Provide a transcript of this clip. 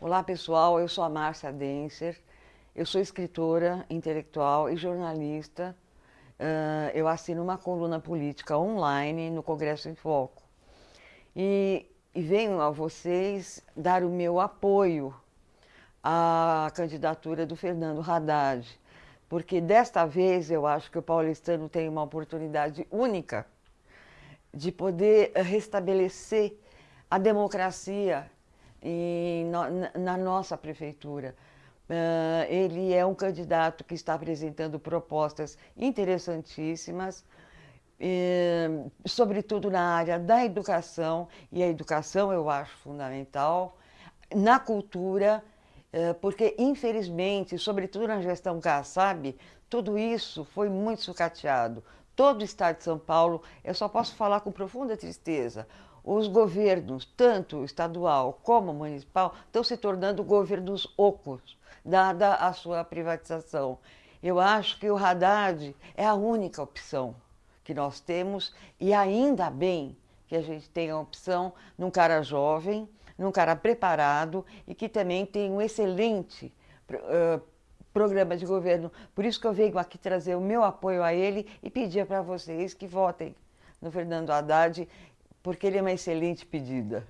Olá pessoal, eu sou a Márcia Denser, eu sou escritora, intelectual e jornalista. Uh, eu assino uma coluna política online no Congresso em Foco. E, e venho a vocês dar o meu apoio à candidatura do Fernando Haddad, porque desta vez eu acho que o paulistano tem uma oportunidade única de poder restabelecer a democracia em, na nossa prefeitura. Uh, ele é um candidato que está apresentando propostas interessantíssimas, sobretudo na área da educação, e a educação eu acho fundamental, na cultura, uh, porque infelizmente, sobretudo na gestão Kassab, tudo isso foi muito sucateado. Todo o estado de São Paulo, eu só posso falar com profunda tristeza, os governos, tanto estadual como municipal, estão se tornando governos ocos, dada a sua privatização. Eu acho que o Haddad é a única opção que nós temos e ainda bem que a gente tem a opção num cara jovem, num cara preparado e que também tem um excelente uh, programa de governo. Por isso que eu venho aqui trazer o meu apoio a ele e pedir para vocês que votem no Fernando Haddad porque ele é uma excelente pedida.